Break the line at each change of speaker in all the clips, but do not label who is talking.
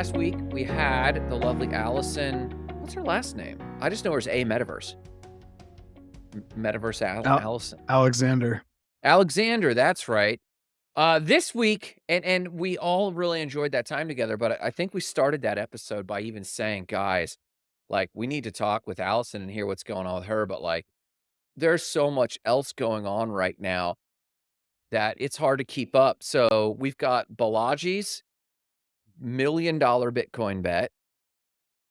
last week we had the lovely Allison. What's her last name? I just know her as A Metaverse. Metaverse Al-
Al-
Allison.
Alexander.
Alexander, that's right. Uh, this week, and and we all really enjoyed that time together. But I think we started that episode by even saying, guys, like we need to talk with Allison and hear what's going on with her. But like, there's so much else going on right now that it's hard to keep up. So we've got Balaji's million dollar Bitcoin bet,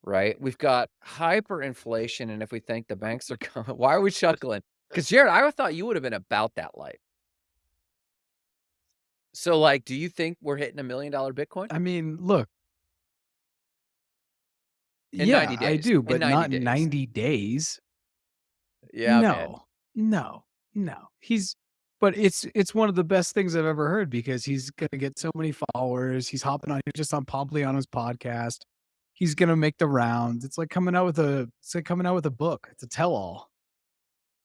right? We've got hyperinflation, and if we think the banks are coming, why are we chuckling? Because Jared, I thought you would have been about that life. So, like, do you think we're hitting a million dollar Bitcoin?
I mean, look.
In
yeah,
90
I do, but
90
not
days.
90 days.
Yeah,
no,
man.
no, no. He's, but it's it's one of the best things I've ever heard because he's gonna get so many followers. He's hopping on, he's just on Pompliano's podcast. He's gonna make the rounds. It's like coming out with a, it's like coming out with a book. It's a tell-all.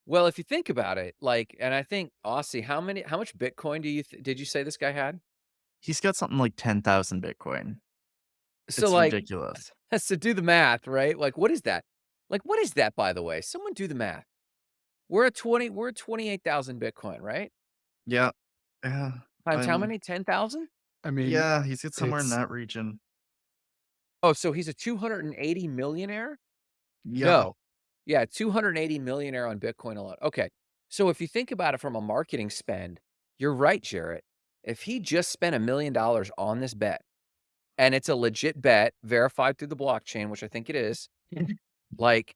Well, if you think about it, like, and I think Aussie, how many, how much Bitcoin do you th- did you say this guy had?
He's got something like 10,000 Bitcoin.
So,
It's
like,
ridiculous.
so do the math, right? Like, what is that? Like, what is that, by the way? Someone do the math. We're at 20, we're at 28,000 Bitcoin, right?
Yeah. Yeah.
Times how
I'm-
many? 10,000?
I mean,
Yeah, he's got somewhere in
it's-
that region.
Oh, so he's a 280 millionaire?
Yeah.
No. Yeah, 280 millionaire on Bitcoin alone. Okay. So if you think about it from a marketing spend, you're right, Jarrett. If he just spent a million dollars on this bet, and it's a legit bet verified through the blockchain, which I think it is, like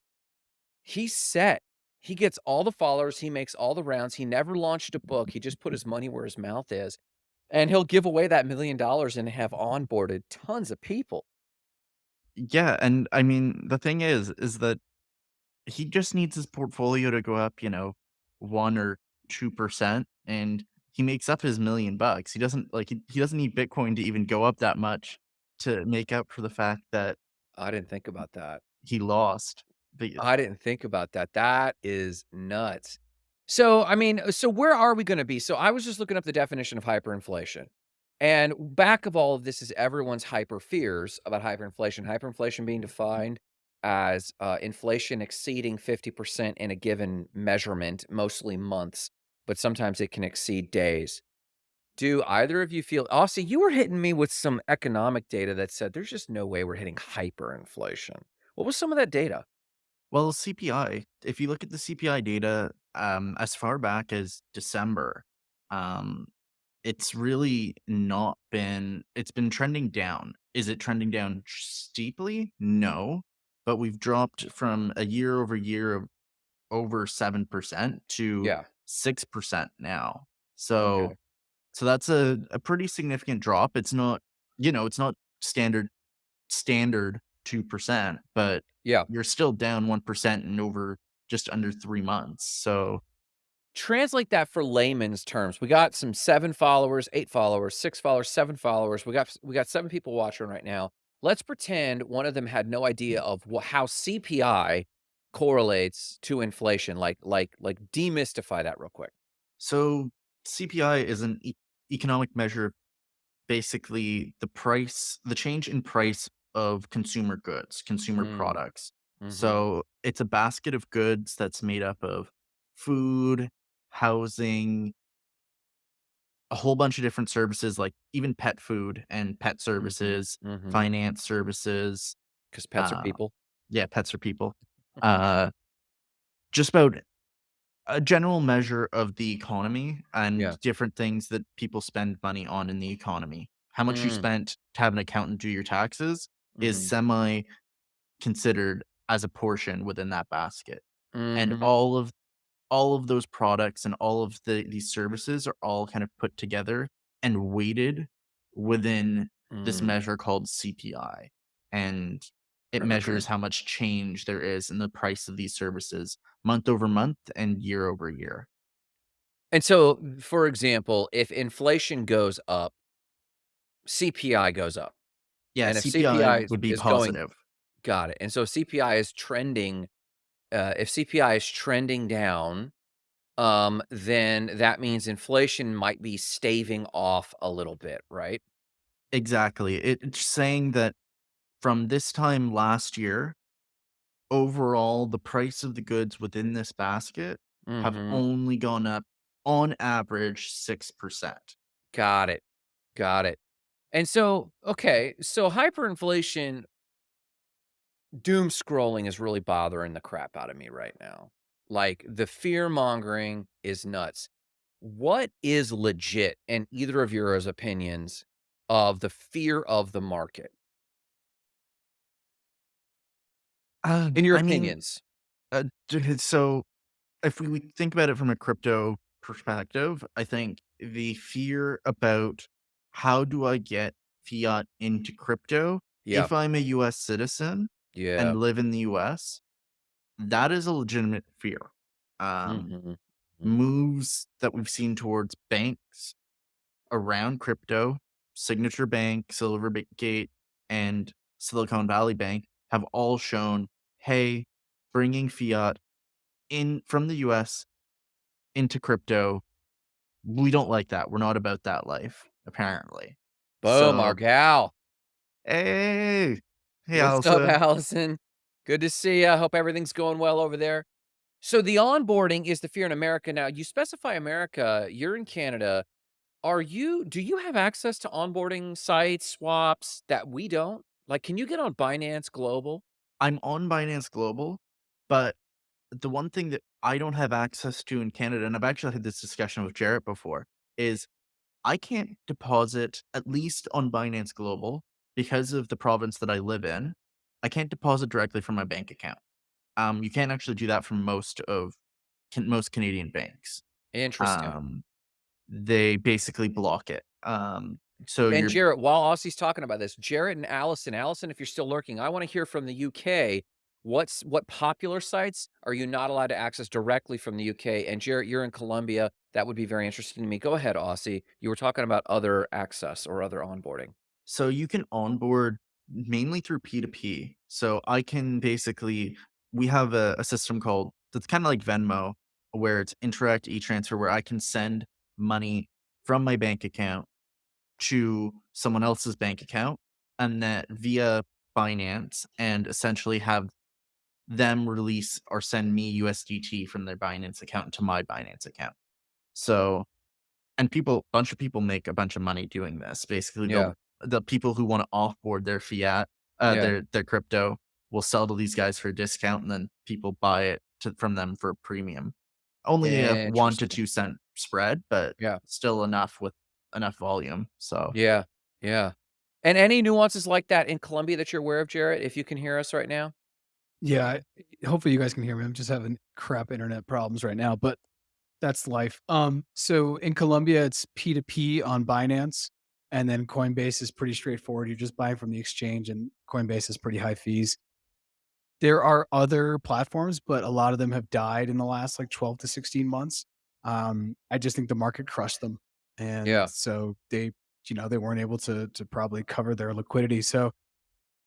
he's set. He gets all the followers, he makes all the rounds. He never launched a book. He just put his money where his mouth is. And he'll give away that million dollars and have onboarded tons of people.
Yeah, and I mean, the thing is, is that he just needs his portfolio to go up, you know, 1 or 2%, and he makes up his million bucks. He doesn't like he, he doesn't need Bitcoin to even go up that much to make up for the fact that
I didn't think about that.
he lost.
I didn't think about that. That is nuts. So, I mean, so where are we going to be? So, I was just looking up the definition of hyperinflation. And back of all of this is everyone's hyper fears about hyperinflation. Hyperinflation being defined as uh, inflation exceeding 50% in a given measurement, mostly months, but sometimes it can exceed days. Do either of you feel, Aussie, you were hitting me with some economic data that said there's just no way we're hitting hyperinflation. What was some of that data?
Well, CPI, if you look at the CPI data, um, as far back as December, um, it's really not been, it's been trending down. Is it trending down steeply? No, but we've dropped from a year over year of over 7% to
Yeah.
6% now. So,
Okay.
so that's a, a pretty significant drop. It's not, you know, it's not standard, standard 2%, but
Yeah.
you're still down 1% in over just under three months. So,
Translate that for layman's terms. We got some seven followers, eight followers, six followers, seven followers. We got we got seven people watching right now. Let's pretend one of them had no idea mm. of wha- how CPI correlates to inflation. Like like like demystify that real quick.
so CPI is an e- economic measure, basically the price, the change in price of consumer goods, consumer
Mm.
products.
Mhm.
So it's a basket of goods that's made up of food, housing, a whole bunch of different services, like even pet food and pet services,
Mhm.
finance services.
because pets
uh,
are people.
Yeah, pets are people. Uh, just about a general measure of the economy and
Yeah.
different things that people spend money on in the economy. How much you
Mm.
spent to have an accountant do your taxes is
Mhm.
semi considered as a portion within that basket. And
Mhm.
all of all of those products and all of the these services are all kind of put together and weighted within this
Mm.
measure called CPI. And it
Right.
measures how much change there is in the price of these services month over month and year over year.
And so, for example, if inflation goes up, CPI goes up.
Yeah,
And if
CPI
CPI
would be
is going- Got it. And so CPI is trending. Uh, if CPI is trending down, um, then that means inflation might be staving off a little bit, right?
Exactly. It, it's saying that from this time last year, overall, the price of the goods within this basket have
Mhm.
only gone up on average 6%.
Got it. Got it. And so, okay, so hyperinflation doom scrolling is really bothering the crap out of me right now. Like, the fear mongering is nuts. What is legit in either of your opinions of the fear of the market?
Uh,
In your
I mean,
opinions.
uh, so if we think about it from a crypto perspective, I think the fear about how do I get fiat into crypto
Yeah.
if I'm a US citizen
Yeah.
and live in the US, that is a legitimate fear. Um,
Mhm. Mhm.
moves that we've seen towards banks around crypto, Signature Bank, Silvergate, and Silicon Valley Bank have all shown, hey, bringing fiat in from the US into crypto, we don't like that. We're not about that life, apparently.
Boom, our
So,
gal.
hey, hey,
What's up,
Allison.
Allison? Good to see ya. Hope everything's going well over there. So the onboarding is the fear in America. Now, you specify America, you're in Canada. Are you do you have access to onboarding sites, swaps that we don't? Like, can you get on Binance Global?
I'm on Binance Global, but the one thing that I don't have access to in Canada, and I've actually had this discussion with Jarrett before, is I can't deposit, at least on Binance Global, because of the province that I live in, I can't deposit directly from my bank account. Um, you can't actually do that from most of can most Canadian banks.
Interesting.
Um, they basically block it. Um, so
And Jarrett, while Aussie's talking about this, Jarrett and Allison, Allison, if you're still lurking, I want to hear from the UK. What's what popular sites are you not allowed to access directly from the UK? And Jarrett, you're in Colombia. That would be very interesting to me. Go ahead, Aussie. You were talking about other access or other onboarding.
So you can onboard mainly through P2P. So I can basically we have a, a system called that's kind of like Venmo, where it's Interac e-transfer, where I can send money from my bank account to someone else's bank account and that via Binance and essentially have them release or send me USDT from their Binance account to my Binance account. So and people a bunch of people make a bunch of money doing this. Basically,
Yeah.
the people who wanna offboard their fiat, uh,
Yeah.
their their crypto will sell to these guys for a discount, and then people buy it to from them for a premium. Only a 1 to 2 cent spread, but
Yeah.
still enough with enough volume, so
Yeah. Yeah. And any nuances like that in Colombia that you're aware of, Jarrett, if you can hear us right now?
Yeah, I hopefully you guys can hear me. I'm just having crap internet problems right now, but that's life. Um, so in Colombia, it's P2P on Binance, and then Coinbase is pretty straightforward. You're just buying from the exchange, and Coinbase has pretty high fees. There are other platforms, but a lot of them have died in the last like 12 to 16 months. Um, I just think the market crushed them. And
Yeah.
so they, you know, they weren't able to to probably cover their liquidity. So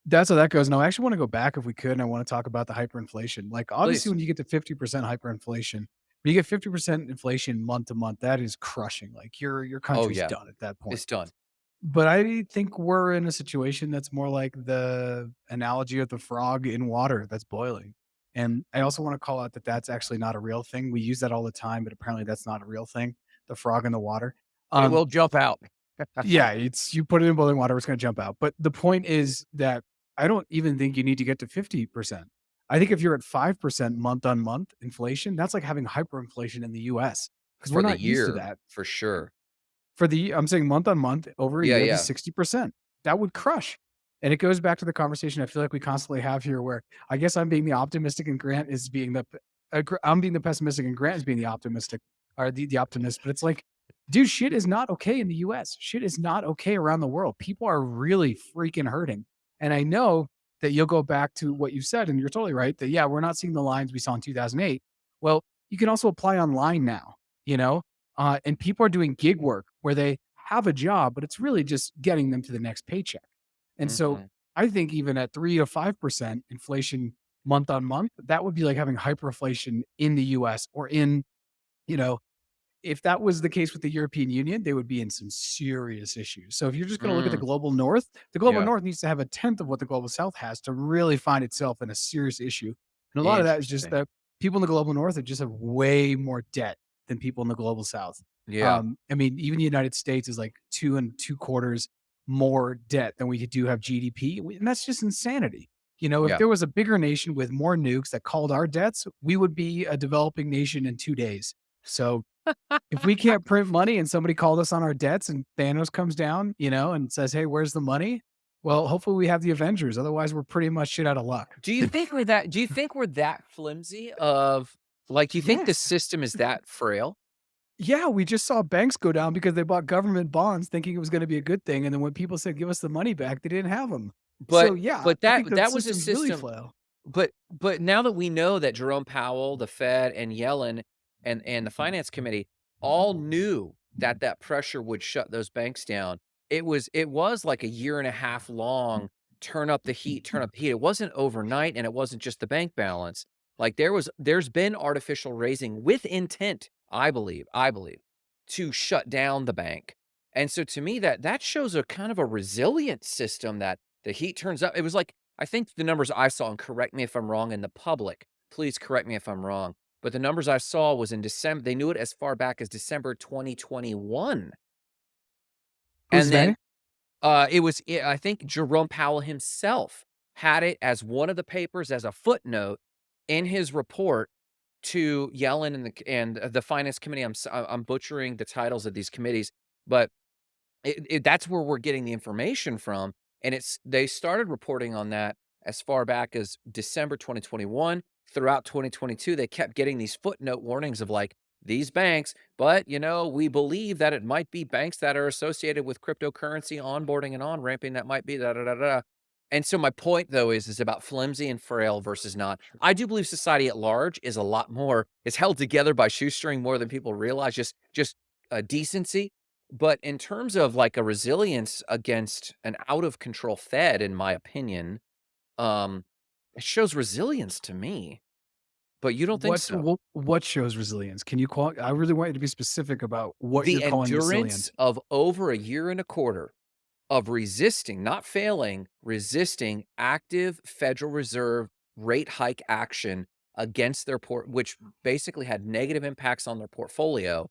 that's how that goes. And I actually want to go back if we could, and I want to talk about the hyperinflation. Like obviously
Please.
when you get to 50% hyperinflation, when you get 50% inflation month to month, that is crushing. Like your your
Oh,
country's
yeah.
done at that point.
It's done.
But I think we're in a situation that's more like the analogy of the frog in water that's boiling. And I also want to call out that that's actually not a real thing. We use that all the time, but apparently that's not a real thing. The frog in the water.
But it
Um,
will jump out.
yeah, it's you put it in boiling water, it's going to jump out. But the point is that I don't even think you need to get to 50%. I think if you're at 5% month on month inflation, that's like having hyperinflation in the US because we're
For the
not used to that.
for sure.
For the I'm saying month on month over a
Yeah,
year,
yeah.
60%. That would crush. And it goes back to the conversation I feel like we constantly have here where I guess I'm being the optimistic and Grant is being the uh, I'm being the pessimistic and Grant is being the optimistic or the, the optimist. But it's like, dude, shit is not okay in the US. Shit is not okay around the world. People are really freaking hurting. And I know that you'll go back to what you said, and you're totally right that, yeah, we're not seeing the lines we saw in 2008. Well, you can also apply online now, you know? Uh, and people are doing gig work where they have a job, but it's really just getting them to the next paycheck. And so
Mhm.
I think even at three to 5% inflation month on month, that would be like having hyperinflation in the US or in, you know, if that was the case with the European Union, they would be in some serious issues. So if you're just gonna look at the
Mm.
global north, the global
Yeah.
north needs to have a tenth of what the global south has to really find itself in a serious issue. And a lot of that is just that people in the global north are just have way more debt than people in the global south.
Yeah.
Um, I mean, even the United States is like 2 and 2 quarters more debt than we do have GDP, and that's just insanity. You know, if
Yeah.
there was a bigger nation with more nukes that called our debts, we would be a developing nation in 2 days. So, if we can't print money and somebody called us on our debts and Thanos comes down, you know, and says, "Hey, where's the money?" Well, hopefully we have the Avengers, otherwise we're pretty much shit out of luck.
Do you think we're that do you think we're that flimsy of like, do you think the system is that frail?
Yeah, we just saw banks go down because they bought government bonds thinking it was gonna be a good thing, and then when people said, "Give us the money back," they didn't have them.
But
yeah,
but that that was a
really
system
flail.
but but now that we know that Jerome Powell, the Fed, and Yellen, and and the mm-hmm. finance committee mm-hmm. all knew that that pressure would shut those banks down, it was it was like a year and a half long, turn up the heat, turn mm-hmm. up the heat. It wasn't overnight, and it wasn't just the bank balance. Like, there was there's been artificial raising with intent, I believe I believe, to shut down the bank. And so to me, that that shows a kind of a resilient system that the heat turns up. It was like I think the numbers I saw, and correct me if I'm wrong in the public, please correct me if I'm wrong, but the numbers I saw was in December. they knew it as far back as December 2021.
Who's
And then, uh, it was eh, I think Jerome Powell himself had it as one of the papers as a footnote in his report to Yellen and the and the finance committee. I'm I'm butchering the titles of these committees, but it it that's where we're getting the information from, and it's they started reporting on that as far back as December 2021. Throughout 2022, they kept getting these footnote warnings of, like, "These banks, but, you know, we believe that it might be banks that are associated with cryptocurrency onboarding and on-ramping that might be da, da, da, da." And so my point, though, is is about flimsy and frail versus not. I do believe society at large is a lot more is held together by shoestring more than people realize, just just, uh, decency. But in terms of, like, a resilience against an out of control Fed, in my opinion, um, it shows resilience to me. But you don't think
What
so?
wh what shows resilience? Can you call? I really want you to be specific about what you're
The
calling
endurance
resilient.
of over a year and a quarter of resisting, not failing, resisting active Federal Reserve rate hike action against their port which basically had negative impacts on their portfolio,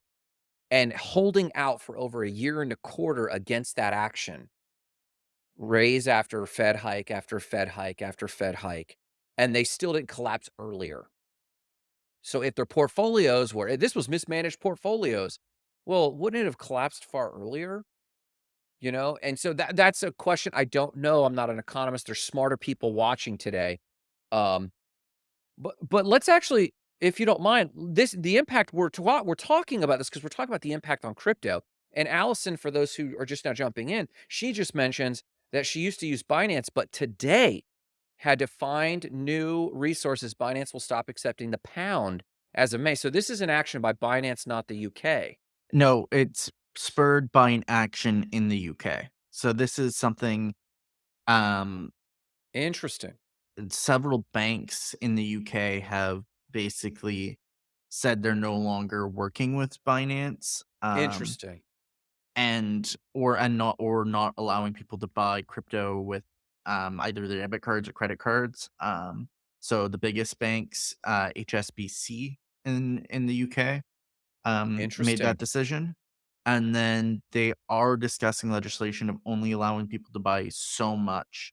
and holding out for over a year and a quarter against that action. Raise after Fed hike, after Fed hike, after Fed hike, and they still didn't collapse earlier. So if their portfolios were this was mismanaged portfolios, well, wouldn't it have collapsed far earlier? You know? And so that that's a question I don't know, I'm not an economist, there's smarter people watching today. Um, but but let's actually, if you don't mind, this the impact we're ta we're talking about this because we're talking about the impact on crypto. And Allison, for those who are just now jumping in, she just mentions that she used to use Binance, but today had to find new resources. Binance will stop accepting the pound as of May. So this is an action by Binance, not the UK.
No, it's spurred by an action in the UK. So this is something, um
Interesting.
several banks in the UK have basically said they're no longer working with Binance, um
Interesting.
And or and not or not allowing people to buy crypto with, um, either their debit cards or credit cards. Um, so the biggest banks, uh, HSBC in in the UK, um, made that decision. And then they are discussing legislation of only allowing people to buy so much.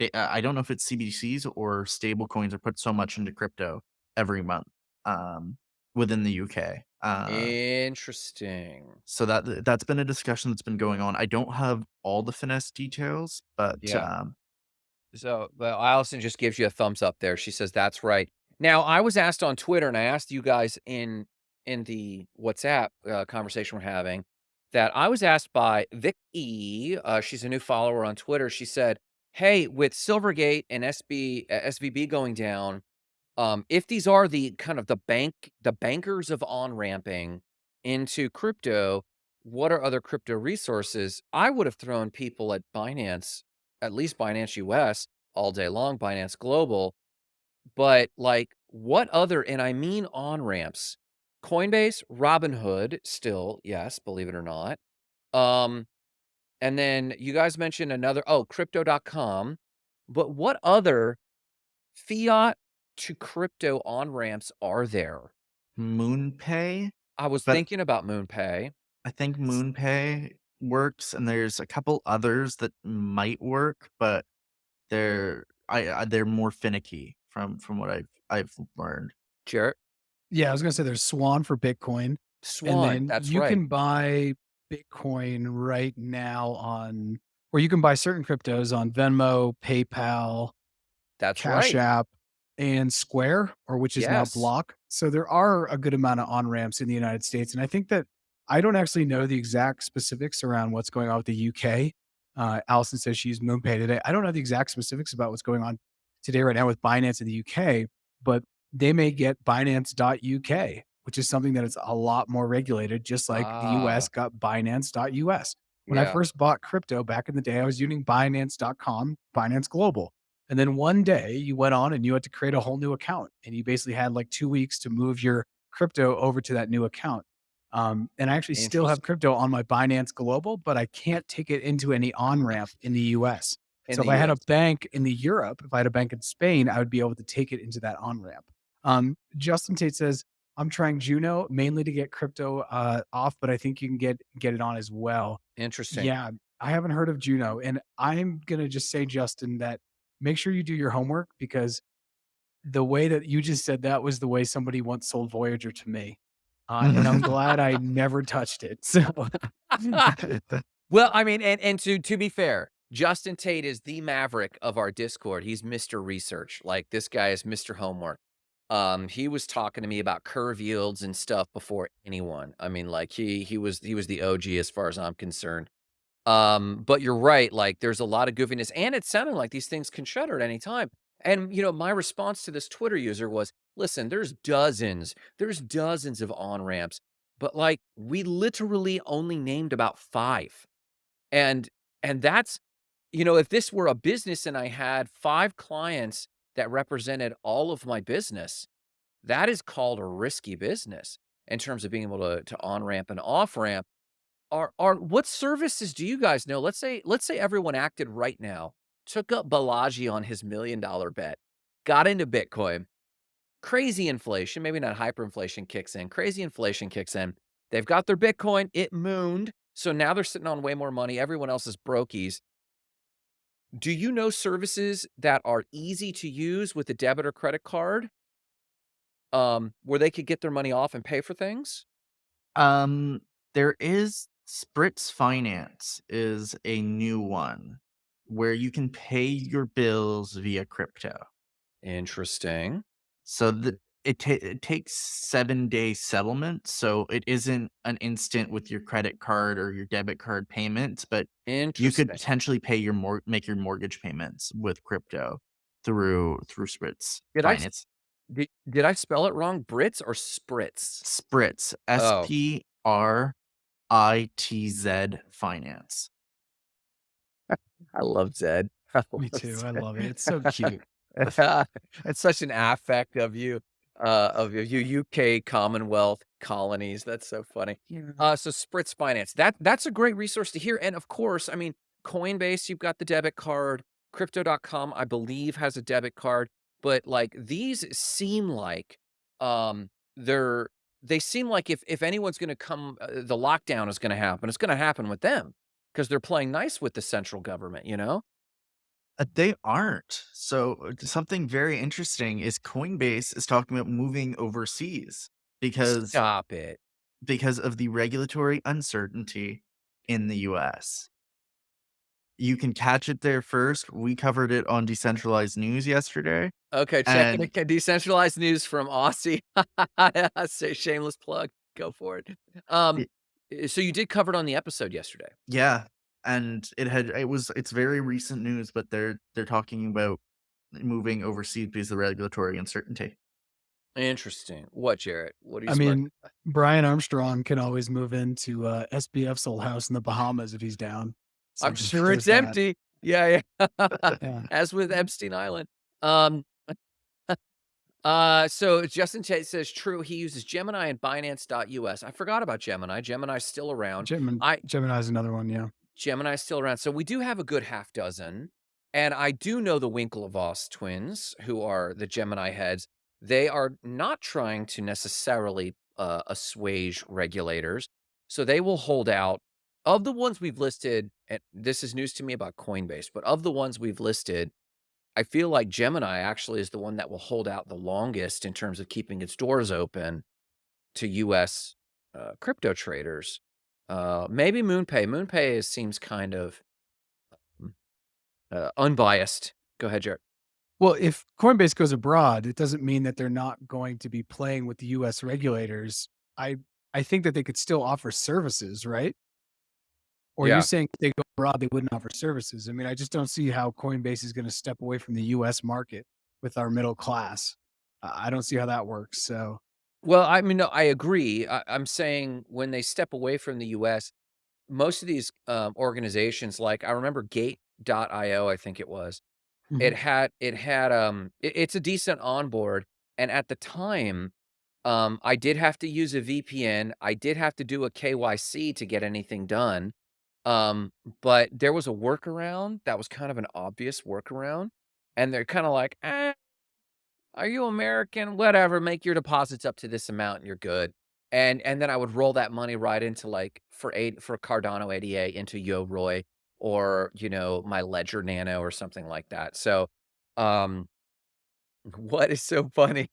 Eh, I don't know if it's CBDCs or stablecoins or put so much into crypto every month, um, within the UK. Uh
Interesting.
so that that's been a discussion that's been going on. I don't have all the finesse details, but,
Yeah.
um
So, well, Allison just gives you a thumbs up there. She says, "That's right." Now, I was asked on Twitter, and I asked you guys in in the WhatsApp, uh, conversation we're having, that I was asked by Vicky, uh, she's a new follower on Twitter. She said, "Hey, with Silvergate and SB uh, SVB going down, um, if these are the kind of the bank the bankers of on-ramping into crypto, what are other crypto resources?" I would have thrown people at Binance, at least Binance US all day long, Binance Global. But, like, what other and I mean on-ramps. Coinbase, Robinhood, still, yes, believe it or not. Um, and then you guys mentioned another oh, Crypto.com. But what other fiat to crypto on-ramps are there?
MoonPay,
I was
but
thinking about MoonPay.
I think MoonPay works, and there's a couple others that might work, but they're I I they're more finicky from from what I've I've learned.
Jarrett?
Yeah, I was gonna say there's Swan for Bitcoin, and
Swan,
then
that's
you
right.
can buy Bitcoin right now on or you can buy certain cryptos on Venmo, PayPal,
That's
Cash
right.
App, and Square, or which is now Block. So there are a good amount of on-ramps in the United States, and I think that I don't actually know the exact specifics around what's going on with the UK. Uh, Allison says she used MoonPay today. I don't know the exact specifics about what's going on today right now with Binance in the UK, but they may get Binance.UK, which is something that is a lot more regulated, just like the US
Ah,
got Binance.US. When I first bought crypto back in the day, I was using Binance.com, Binance Global. And then one day you went on and you had to create a whole new account and you basically had like 2 weeks to move your crypto over to that new account. Um, and I actually still have crypto on my Binance Global, but I can't take it into any on-ramp in the US.
In
So if
the
I had a bank in the Europe, if I had a bank in Spain, I would be able to take it into that on-ramp. Um, Justin Tate says, I'm trying Juno mainly to get crypto uh, off, but I think you can get get it on as well.
Interesting.
Yeah, I haven't heard of Juno, and I'm gonna just say, Justin, that make sure you do your homework because the way that you just said that was the way somebody once sold Voyager to me, uh, and I'm glad I never touched it. So,
Well, I mean, and and to to be fair, Justin Tate is the maverick of our Discord. He's Mr. Research. Like this guy is Mr. Homework. Um, he was talking to me about curve yields and stuff before anyone. I mean, like he he was he was the OG as far as I'm concerned. Um, but you're right, like there's a lot of goofiness and it sounded like these things can shutter at any time. And you know, my response to this Twitter user was, listen, there's dozens, there's dozens of on-ramps, but like we literally only named about five. And and that's you know, if this were a business and I had 5 clients that represented all of my business, that is called a risky business in terms of being able to to on-ramp and off-ramp. Are are what services do you guys know? Let's say let's say everyone acted right now, took up Balaji on his million-dollar bet, got into Bitcoin, crazy inflation, maybe not hyperinflation kicks in, crazy inflation kicks in. They've got their Bitcoin, it mooned, so now they're sitting on way more money, everyone else is brokies. Do you know services that are easy to use with a debit or credit card, um, where they could get their money off and pay for things?
Um, there is Spritz Finance is a new one where you can pay your bills via crypto.
Interesting.
So the it, ta it takes 7-day settlement, so it isn't an instant with your credit card or your debit card payments, but you could potentially pay your mor make your mortgage payments with crypto through through Spritz
Did I
Finance.
Did did I spell it wrong? Brits or spritz?
Spritz,
Oh,
S-P-R-I-T-Z Finance.
I love Zed. I
me
love
too. I love it. It's so cute.
It's such an affect of you, uh, of you you UK Commonwealth colonies. That's so funny.
Yeah.
Uh, so Spritz Finance, that that's a great resource to hear. And of course, I mean, Coinbase, you've got the debit card. Crypto.com, I believe, has a debit card. But like these seem like um they're they seem like if if anyone's gonna come uh, the lockdown is gonna happen, it's gonna happen with them because they're playing nice with the central government, you know?
Uh, they aren't. So, uh, something very interesting is Coinbase is talking about moving overseas because
Stop it.
because of the regulatory uncertainty in the US. You can catch it there first. We covered it on Decentralized News yesterday,
Okay, checking
and
the decentralized news from Aussie. Say shameless plug. Go for it. Um,
y
eh, so you did cover it on the episode yesterday.
yeah, and it had it was it's very recent news, but they're they're talking about moving overseas because of the regulatory uncertainty.
Interesting. What, Jarrett? What do you
I
smirking?
mean, Brian Armstrong can always move into uh, SBF's old house in the Bahamas if he's down. So
I'm sure it's
that.
empty. Yeah, yeah.
Yeah.
As with Epstein Island. Um, Uh, so Justin Tate says, "True, he uses Gemini and Binance.us." I forgot about Gemini. Gemini's still around.
Gemini
I
Gemini's another one, yeah.
Gemini's still around. So we do have a good half dozen, and I do know the Winklevoss twins, who are the Gemini heads. They are not trying to necessarily, uh, assuage regulators, so they will hold out. Of the ones we've listed, and this is news to me about Coinbase, but of the ones we've listed, I feel like Gemini actually is the one that will hold out the longest in terms of keeping its doors open to US, uh, crypto traders. Uh, maybe MoonPay. MoonPay is seems kind of mm, uh, unbiased. Go ahead, Jared.
Well, if Coinbase goes abroad, it doesn't mean that they're not going to be playing with the US regulators. I I think that they could still offer services, right? Or you're
Yeah.
saying if they go abroad, they wouldn't offer services. I mean, I just don't see how Coinbase is gonna step away from the US market with our middle class. I I don't see how that works, so
Well, I mean, no, I agree. I I'm saying when they step away from the US, most of these, um, organizations, like, I remember Gate.io, I think it was. It
Mhm.
had it had, um it it's a decent onboard, and at the time, um, I did have to use a VPN. I did have to do a KYC to get anything done, um, but there was a workaround that was kind of an obvious workaround, and they're kinda like, "Eh, are you American? Whatever, make your deposits up to this amount and you're good." And and then I would roll that money right into, like, for eight for Cardano ADA into Yoroi or, you know, my Ledger Nano or something like that. So, um, what is so funny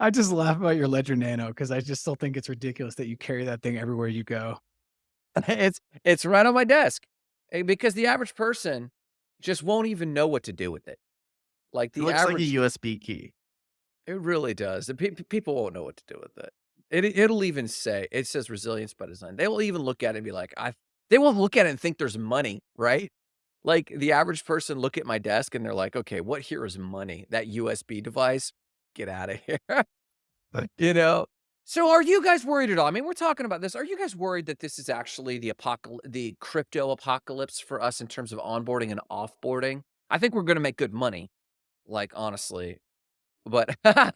I just laugh about your Ledger Nano because I just still think it's ridiculous that you carry that thing everywhere you go.
It's it's right on my desk, eh, because the average person just won't even know what to do with it. Like,
It
the
looks like a USB key.
It really does. The pe people won't know what to do with it. It it'll even say it says resilience by design. They will even look at it and be like, "I" they won't look at it and think there's money, right? Like, the average person look at my desk and they're like, "Okay, what here is money? That USB device? Get out of
here."
You know? So, are you guys worried at all? I mean, we're talking about this. Are you guys worried that this is actually the apocal the crypto apocalypse for us in terms of onboarding and offboarding? I think we're gonna make good money, like, honestly. But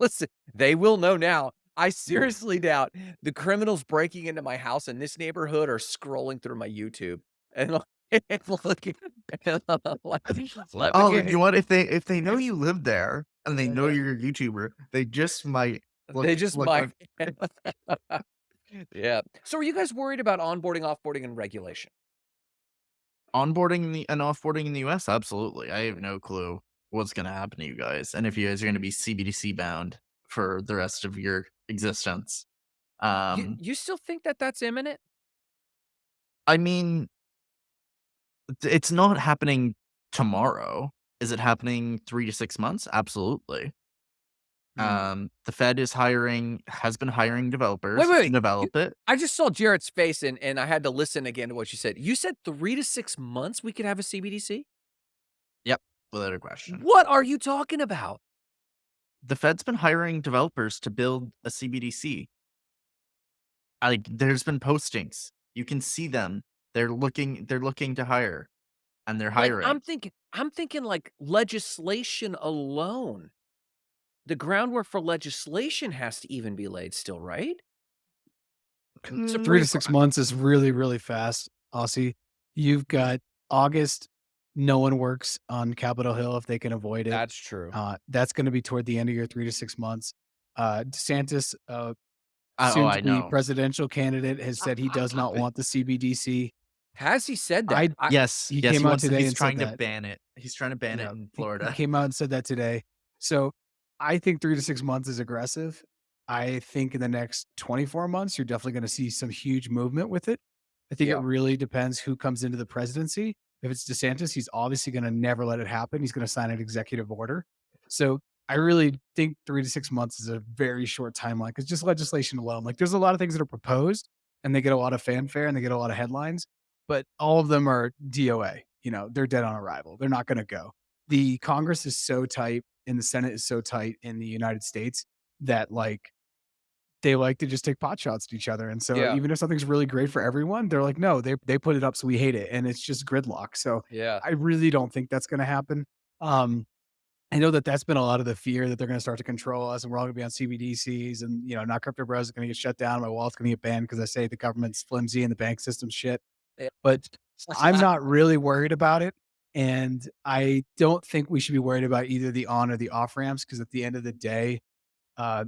listen, they will know now. I seriously doubt the criminals breaking into my house in this neighborhood are scrolling through my YouTube and like looking like,
Oh, you know what? If they if they know you live there and they know you're a YouTuber, they just might look
They just
look
might. Yeah. So are you guys worried about onboarding, offboarding, and regulation?
onboarding in the and offboarding in the US, absolutely. I have no clue what's gonna happen to you guys, and if you guys are gonna be CBDC bound for the rest of your existence.
You
Um,
you still think that that's imminent?
I mean it's not happening tomorrow. Is it happening 3 to 6 months? Absolutely.
Mm.
Um, the Fed is hiring has been hiring
Wait,
developers
wait,
to
wait. You
develop it.
I just saw Jared's face and and I had to listen again to what you said. You said 3 to 6 months we could have a CBDC?
Yep, without a question.
What are you talking about?
The Fed's been hiring developers to build a CBDC. Like, there's been postings. You can see them. They're looking they're looking to hire, and they're
Like,
hiring.
I'm thinking I'm thinking, like, legislation alone. The groundwork for legislation has to even be laid still, right?
So
Mm,
3 to 6
got
months is really, really fast, Aussie. You've got August, no one works on Capitol Hill if they can avoid it.
That's true.
Uh, that's gonna be toward the end of your 3 to 6 months. Uh, DeSantis, uh,
oh,
soon
I
to be
know.
presidential candidate, has said he does not want the CBDC.
Has he said that?
I
I
Yes,
he
yes, he
came out
wants to
today
he's
and said
trying to
that.
ban it. He's trying to ban it
Yeah,
in
he he
Florida.
came out and said that today. So, I think 3 to 6 months is aggressive. I think in the next 24 months, you're definitely gonna see some huge movement with it. I think it really depends who comes into the presidency. If it's DeSantis, he's obviously gonna never let it happen. He's gonna sign an executive order. So, I really think 3 to 6 months is a very short timeline because just legislation alone, like, there's a lot of things that are proposed, and they get a lot of fanfare, and they get a lot of headlines, but all of them are DOA. You know, they're dead on arrival. They're not gonna go. The Congress is so tight, and the Senate is so tight in the United States that, like they like to just take pot shots at each other, and so
Yeah.
even if something's really great for everyone, they're like, "No, they they put it up, so we hate it," and it's just gridlock. So,
Yeah.
I really don't think that's gonna happen. Um I know that that's been a lot of the fear that they're gonna start to control us and we're all gonna be on CBDCs and, you know, not crypto bros is gonna get shut down, my wallet's gonna get banned because I say the government's flimsy and the bank system's shit.
Yeah.
But I'm not really worried about it, and I don't think we should be worried about either the on or the off ramps because at the end of the day, uh,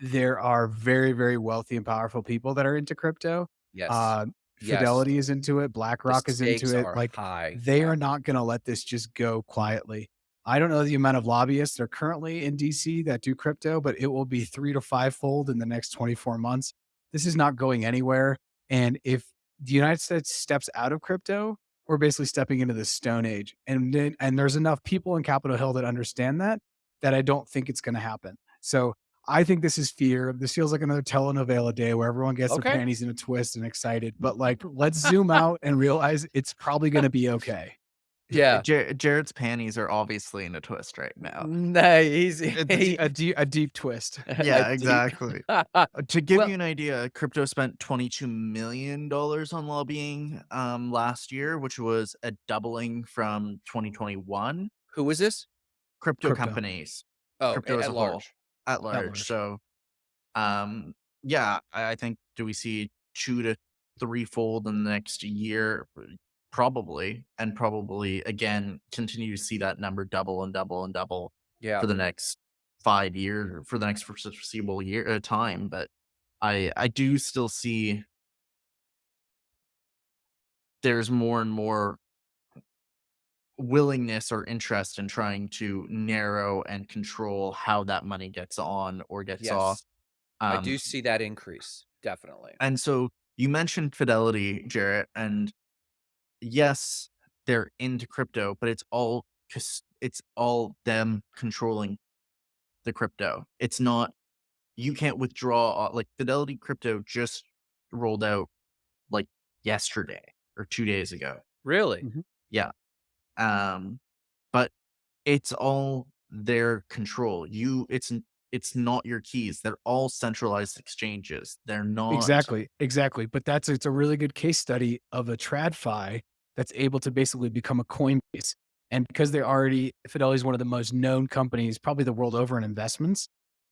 there are very, very wealthy and powerful people that are into crypto.
Yes.
Uh,
Yes.
Fidelity is into it, BlackRock is into it, like,
high.
they
Yeah.
are not gonna let this just go quietly. I don't know the amount of lobbyists that are currently in DC that do crypto, but it will be 3 to 5 fold in the next 24 months. This is not going anywhere, and if the United States steps out of crypto, we're basically stepping into the stone age, and then and there's enough people in Capitol Hill that understand that, that I don't think it's gonna happen. So, I think this is fear. This feels like another telenovela day where everyone gets their panties in a twist and excited, but, like, let's zoom out and realize it's probably gonna be okay.
Yeah.
Jar Jared's panties are obviously in a twist right now.
No, he's
A a dee a deep twist.
Yeah, exactly. Uh, to give
Well
you an idea, crypto spent $22,000,000 on lobbying, um, last year, which was a doubling from 2021.
Who was this?
Crypto
Crypto.
companies,
Oh,
crypto
at
a whole,
large.
at large.
large.
So, um, yeah, I I think do we see 2 to threefold in the next year? Probably, and probably again continue to see that number double and double and double
Yeah.
for the next 5 year for the next foreseeable year uh, time, but I I do still see there's more and more willingness or interest in trying to narrow and control how that money gets on or gets off.
Yes. I
Um,
do see that increase, definitely.
and so you mentioned Fidelity, Jarrett, and yes, they're into crypto, but it's all it's all them controlling the crypto. It's not you can't withdraw like Fidelity Crypto just rolled out like yesterday or 2 days ago.
Really?
Mhm.
Yeah. Um, but it's all their control. You it's it's not your keys. They're all centralized exchanges. They're not
Exactly, exactly, but that's it's a really good case study of a TradFi that's able to basically become a Coinbase, and because they're already Fidelity is one of the most known companies, probably the world over in investments,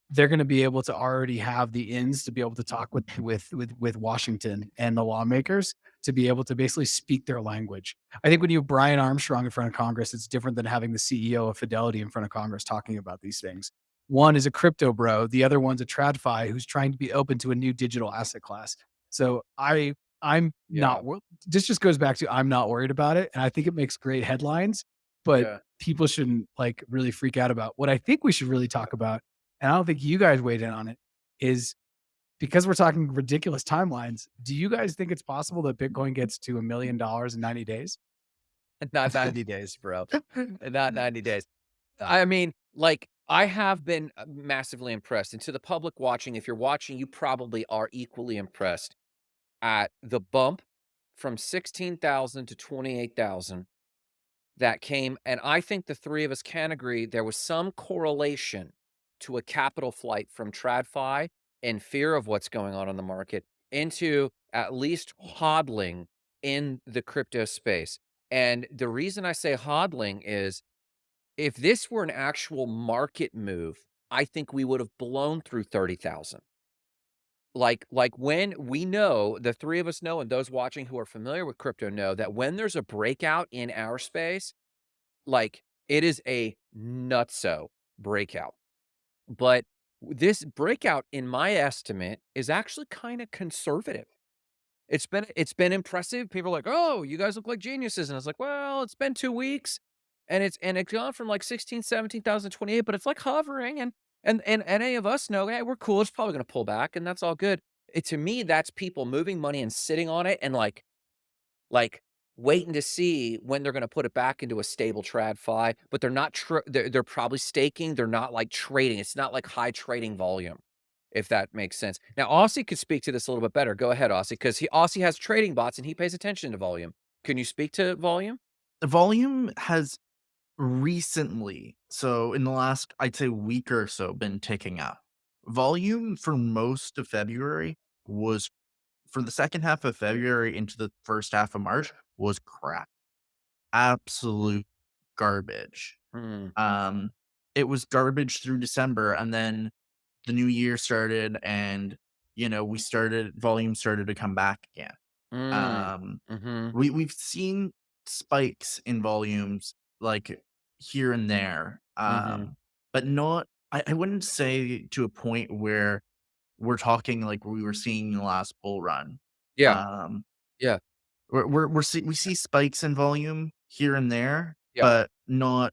they're gonna be able to already have the ins to be able to talk with with with with Washington and the lawmakers to be able to basically speak their language. I think when you have Brian Armstrong in front of Congress, it's different than having the CEO of Fidelity in front of Congress talking about these things. One is a crypto bro, the other one's a TradFi who's trying to be open to a new digital asset class. So I I'm
Yeah.
not this just goes back to I'm not worried about it, and I think it makes great headlines, but
Yeah.
people shouldn't, like, really freak out about. What I think we should really talk about, and I don't think you guys weighed in on it, is because we're talking ridiculous timelines, do you guys think it's possible that Bitcoin gets to a $1,000,000 in 90 days?
Not 90 days, bro. Not 90 days. I mean, like, I have been, uh, massively impressed, and to the public watching, if you're watching, you probably are equally impressed at the bump from 16,000 to 28,000 that came and I think the 3 of us can agree there was some correlation to a capital flight from TradFi in fear of what's going on in the market into at least hodling in the crypto space. And the reason I say hodling is if this were an actual market move, I think we would have blown through 30,000. Like like when we know, the 3 of us know, and those watching who are familiar with crypto know that when there's a breakout in our space, like, it is a nutso breakout. But this breakout, in my estimate, is actually kinda conservative. It's been it's been impressive. People are like, "Oh, you guys look like geniuses." And I was like, "Well, it's been 2 weeks, and it's and it's gone from like 16, 17,000, 28, but it's like hovering and and and any of us know, hey, we're cool. It's probably gonna pull back, and that's all good." It to me, that's people moving money and sitting on it and like like waiting to see when they're gonna put it back into a stable TradFi, but they're not they're they're probably staking, they're not like trading. It's not like high trading volume, if that makes sense. Now, Aussie could speak to this a little bit better. Go ahead, Aussie, 'cause he Aussie has trading bots and he pays attention to volume. Can you speak to volume?
The volume has recently, so in the last, I'd say week or so, been ticking up. Volume for most of February was for the second half of February into the first half of March was crap. Absolute garbage.
Mm.
Um it was garbage through December, and then the new year started, and, you know, we started volume started to come back again.
Mm,
Um,
mhm,
we we've seen spikes in volumes, like, here and there,
mhm.
um, but not I I wouldn't say to a point where we're talking like we were seeing the last bull run.
Yeah,
Um,
yeah,
we're we're we're see we see spikes in volume here and there,
yeah,
but not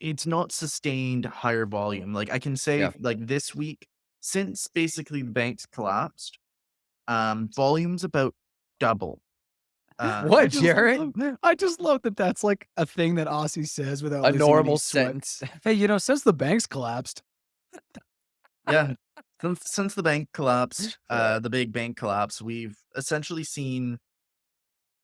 it's not sustained higher volume. Like, I can say,
yeah.
like, this week, since basically the banks collapsed, um, volume's about double.
I
What,
just
Jared?
love I just love that that's, like, a thing that Aussie says without
A normal sentence.
"Hey, you know, since the banks collapsed"
Yeah. Since since the bank collapsed, uh, the big bank collapse, we've essentially seen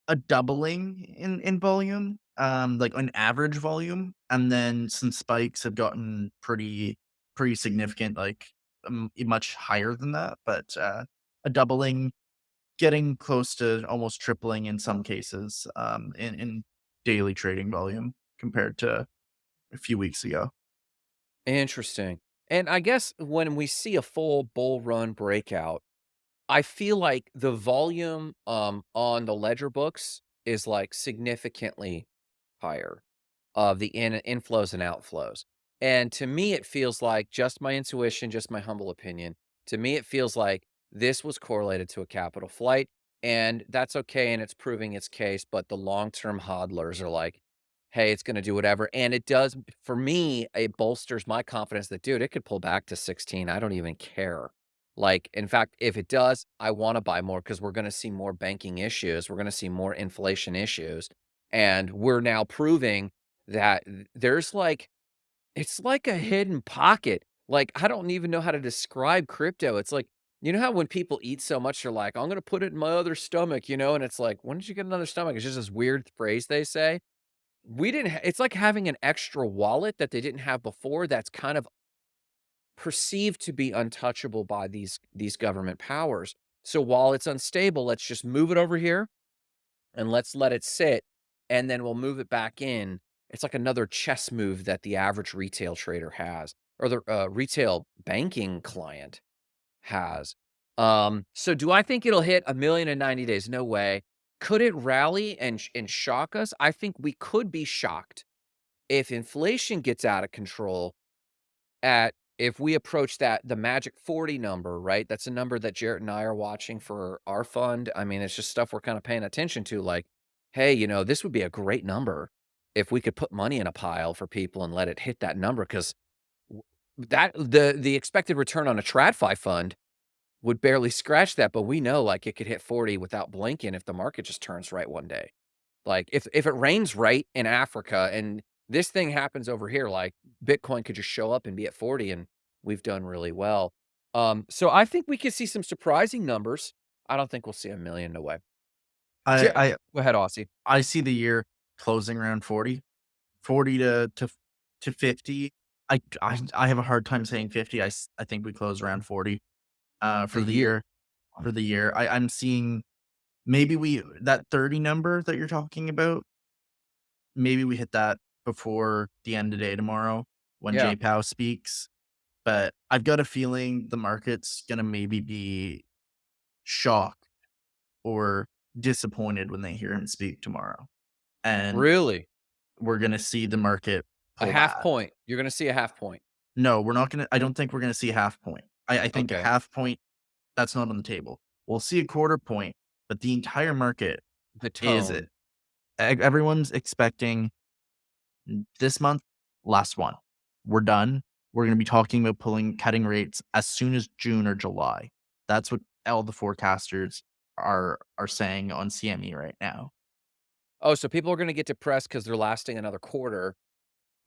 a doubling in in volume, um, like, an average volume, and then some spikes have gotten pretty pretty significant, like, um, much higher than that, but, uh, a doubling, getting close to almost tripling in some cases, um, in in daily trading volume compared to a few weeks ago.
Interesting. And I guess when we see a full bull run breakout, I feel like the volume, um, on the ledger books is, like, significantly higher of the in inflows and outflows. And to me, it feels like just my intuition, just my humble opinion. To me, it feels like this was correlated to a capital flight, and that's okay, and it's proving its case. But the long-term hodlers are like, hey, it's going to do whatever. And it does, for me, it bolsters my confidence that, dude, it could pull back to 16. I don't even care. Like, in fact, if it does, I want to buy more because we're going to see more banking issues. We're going to see more inflation issues. And we're now proving that there's, like it's like a mm. hidden pocket. Like, I don't even know how to describe crypto. It's like, you know how when people eat so much, they're like, "I'm gonna put it in my other stomach," you know? And it's like, "When did you get another stomach?" It's just this weird phrase they say. We didn't ha it's like having an extra wallet that they didn't have before that's kind of perceived to be untouchable by these these government powers. So while it's unstable, let's just move it over here and let's let it sit, and then we'll move it back in. It's like another chess move that the average retail trader has, or the uh, retail banking client has. Um, so do I think it'll hit a million in 90 days? No way. Could it rally and and shock us? I think we could be shocked if inflation gets out of control at if we approach that the magic 40 number, right? That's a number that Jarrett and I are watching for our fund. I mean, it's just stuff we're kind of paying attention to like, hey, you know, this would be a great number if we could put money in a pile for people and let it hit that number because that the the expected return on a TradFi fund would barely scratch that, but we know like it could hit 40 without blinking if the market just turns right one day. Like, if if it rains right in Africa and this thing happens over here, like, Bitcoin could just show up and be at 40, and we've done really well. Um, so I think we could see some surprising numbers. I don't think we'll see a million, no way.
I I
go ahead, Aussie.
I see the year closing around 40. 40 to to to 50. I I I have a hard time saying 50. I, I think we close around 40, uh, for
The
the
year.
for the year. I I'm seeing maybe we that 30 number that you're talking about, maybe we hit that before the end of day tomorrow when
Yeah.
Jay Powell speaks, but I've got a feeling the market's gonna maybe be shocked or disappointed when they hear him speak tomorrow, and
Really?
we're gonna see the market
A half
back.
point. You're gonna see a half point.
No, we're not gonna I don't think we're gonna see a half point. I I think a half point, that's not on the table. We'll see a quarter point, but the entire market
The tone.
is it everyone's expecting this month, last one. We're done. We're gonna be talking about pulling cutting rates as soon as June or July. That's what all the forecasters are are saying on CME right now.
Oh, so people are gonna get depressed because they're lasting another quarter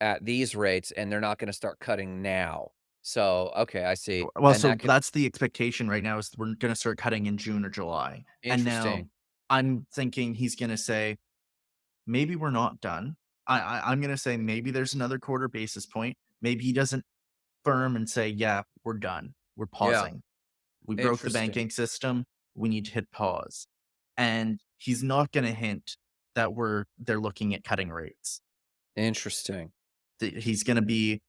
at these rates, and they're not gonna start cutting now. So, okay, I see,
well,
and
so
that could
that's the expectation right now is we're gonna start cutting in June or July, and now
interesting.
I'm thinking he's gonna say, "Maybe we're not done." I I I'm gonna say maybe there's another quarter basis point. Maybe he doesn't firm and say, "Yeah, we're done. We're
Yeah,
pausing. We broke the banking system. We need to hit pause." And he's not gonna hint that we're they're looking at cutting rates.
Interesting.
That he's gonna be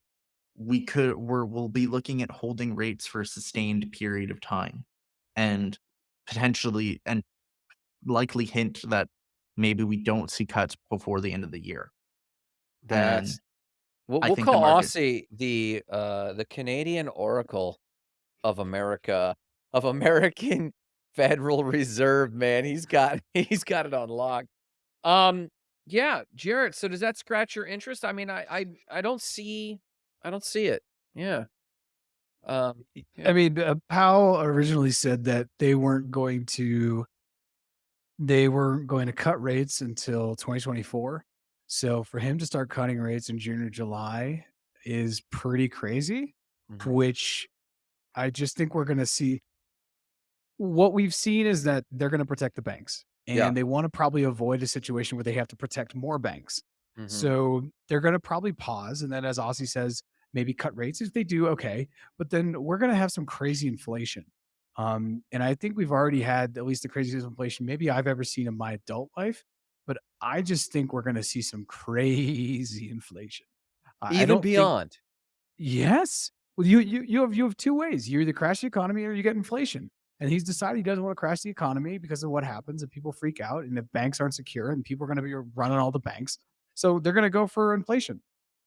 we could we're we'll be looking at holding rates for a sustained period of time, and potentially and likely hint that maybe we don't see cuts before the end of the year. And
That's we'll
I
we'll
think the
call
market
Aussie the, uh, the Canadian Oracle of America of American Federal Reserve, man. He's got he's got it on lock. Um, yeah, Jarrett, so does that scratch your interest? I mean, I I I don't see I don't see it. Yeah. Um,
I mean, uh, Powell originally said that they weren't going to they weren't going to cut rates until 2024. So for him to start cutting rates in June or July is pretty crazy,
Mhm.
which I just think we're going to see what we've seen is that they're going to protect the banks
Yeah.
and they want to probably avoid a situation where they have to protect more banks.
Mhm.
So they're going to probably pause. And then, as Aussie says, maybe cut rates. If they do, okay. But then we're going to have some crazy inflation. Um, and I think we've already had at least the craziest inflation maybe I've ever seen in my adult life. But I just think we're going to see some crazy inflation.
Even
don't think
beyond.
Yes. Well, you you you have you have 2 ways. You either crash the economy or you get inflation. And he's decided he doesn't want to crash the economy because of what happens if people freak out and if banks aren't secure and people are going to be running all the banks. So they're going to go for inflation.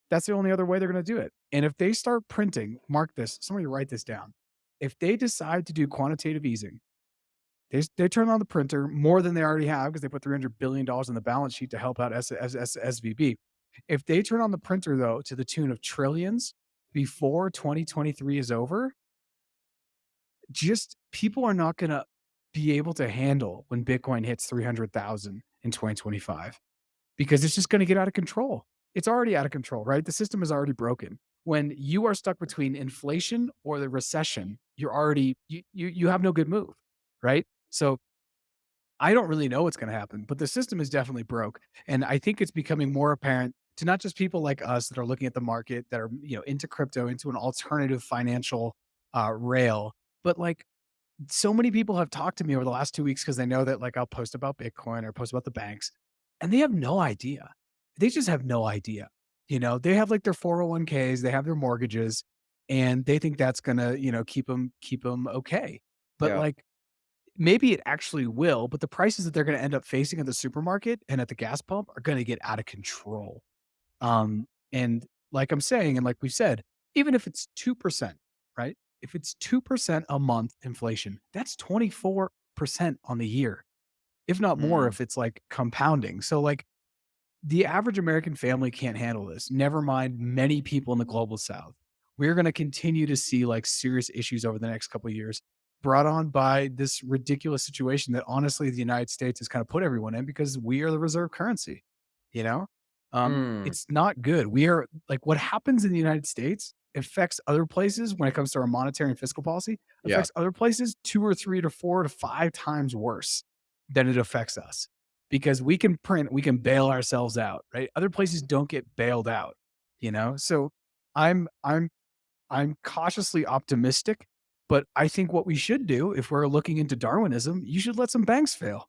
That's the only other way they're going to do it. And if they start printing, mark this, somebody write this down. If they decide to do quantitative easing, they, they turn on the printer more than they already have because they put $300 billion in the balance sheet to help out S- S- S- SVB. If they turn on the printer, though, to the tune of trillions before 2023 is over, just people are not going to be able to handle when Bitcoin hits 300,000 in 2025 because it's just going to get out of control. It's already out of control, right? The system is already broken. When you are stuck between inflation or the recession, you're already you you, you have no good move, right? So I don't really know what's going to happen, but the system is definitely broke. And I think it's becoming more apparent to not just people like us that are looking at the market that are, you know, into crypto, into an alternative financial uh, rail, but like so many people have talked to me over the last two weeks because they know that like I'll post about Bitcoin or post about the banks and they have no idea. They just have no idea. You know, they have like their 401ks, they have their mortgages, and they think that's gonna, you know, keep them keep them okay. But
Yeah.
like Maybe it actually will, but the prices that they're gonna end up facing at the supermarket and at the gas pump are gonna get out of control. Um, and like I'm saying, and like we said, even if it's 2%, right? If it's 2% a month inflation, that's 24% on the year, if not more,
Mm.
if it's like compounding. So, like, the average American family can't handle this, never mind many people in the global south. We're going to continue to see like serious issues over the next couple of years brought on by this ridiculous situation that honestly the United States has kind of put everyone in because we are the reserve currency, you know? Um
Mm.
it's not good. We are like what happens in the United States affects other places when it comes to our monetary and fiscal policy,
Yeah.
affects other places 2 or 3 to 4 to 5 times worse than it affects us because we can print, we can bail ourselves out, right? Other places don't get bailed out, you know? So I'm I'm I'm cautiously optimistic, but I think what we should do if we're looking into Darwinism, you should let some banks fail.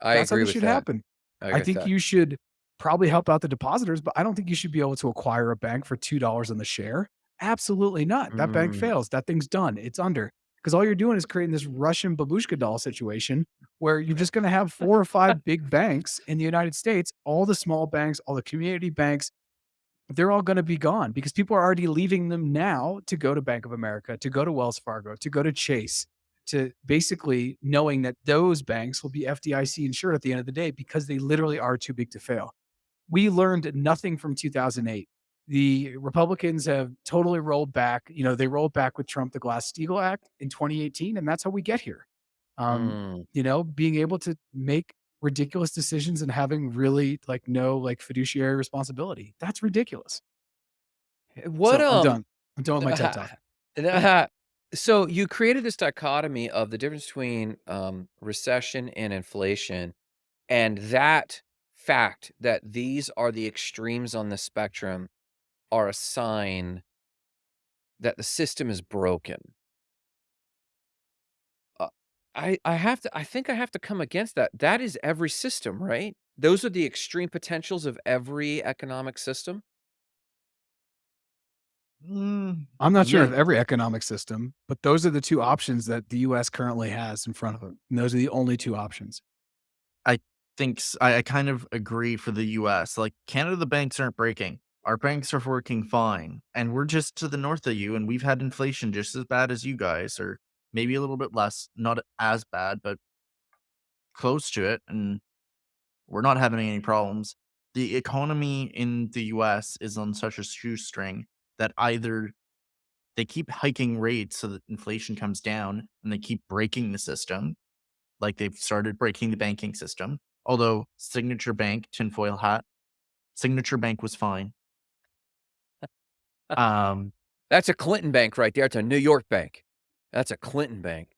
I
That's how
agree
this
with
should
that.
happen.
I
I think you should probably help out the depositors, but I don't think you should be able to acquire a bank for $2 on the share. Absolutely not. That bank
Mm.
fails. That thing's done. It's under. Because all you're doing is creating this Russian babushka doll situation where you're just going to have four or five big banks in the United States, all the small banks, all the community banks, they're all going to be gone because people are already leaving them now to go to Bank of America, to go to Wells Fargo, to go to Chase, to basically knowing that those banks will be FDIC insured at the end of the day because they literally are too big to fail. We learned nothing from 2008. The Republicans have totally rolled back. You know, they rolled back with Trump the Glass-Steagall Act in 2018, and that's how we get here. Um,
Mm.
you know, being able to make ridiculous decisions and having really like no like fiduciary responsibility. That's ridiculous.
What,
So I'm
um
done. I'm done with my TED talk.
so you created this dichotomy of the difference between, um, recession and inflation, and that fact that these are the extremes on the spectrum are a sign that the system is broken. Uh, I I have to I think I have to come against that. That is every system, right? Those are the extreme potentials of every economic system?
Mm,
I'm not sure
yeah.
of every economic system, but those are the 2 options that the US currently has in front of them, and those are the only 2 options.
I think I kind of agree for the US, like, Canada, the banks aren't breaking. Our banks are working fine, and we're just to the north of you, and we've had inflation just as bad as you guys, or maybe a little bit less, not as bad, but close to it, and we're not having any problems. The economy in the US is on such a shoestring that either they keep hiking rates so that inflation comes down, and they keep breaking the system, like they've started breaking the banking system, although Signature Bank, tinfoil hat, Signature Bank was fine. Um
That's a Clinton bank right there, it's a New York bank. That's a Clinton bank.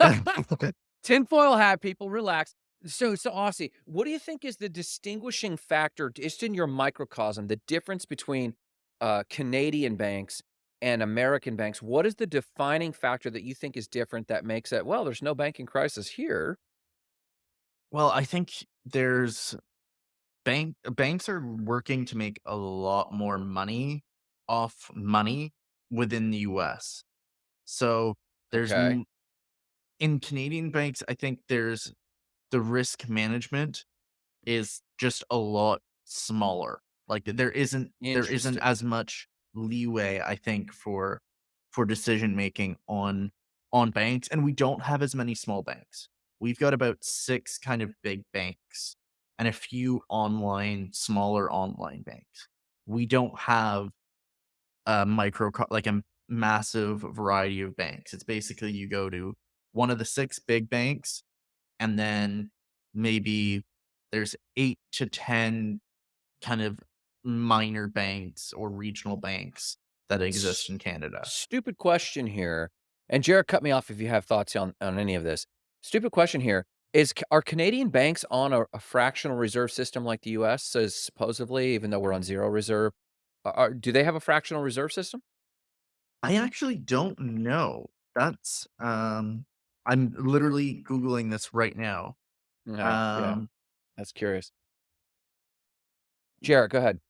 Tinfoil hat, people, relax. So so, Aussie, what do you think is the distinguishing factor, just in your microcosm, the difference between, uh, Canadian banks and American banks? What is the defining factor that you think is different that makes it, "Well, there's no banking crisis here?"
Well, I think there's bank banks are working to make a lot more money off money within the US. So, there's
Okay.
in Canadian banks, I think there's the risk management is just a lot smaller. Like, there isn't there isn't as much leeway, I think, for for decision making on on banks, and we don't have as many small banks. We've got about 6 kind of big banks and a few online smaller online banks. We don't have a micro like, a massive variety of banks. It's basically you go to one of the 6 big banks, and then maybe there's 8 to 10 kind of minor banks or regional banks that exist in Canada.
stupid question here, and Jared, cut me off if you have thoughts on on any of this. Stupid question here, is are Canadian banks on a a fractional reserve system like the US says supposedly, even though we're on 0 reserve? Are do they have a fractional reserve system?
I actually don't know. That's, um I'm literally Googling this right now.
Okay, yeah.
Um
That's curious. Jared, go ahead.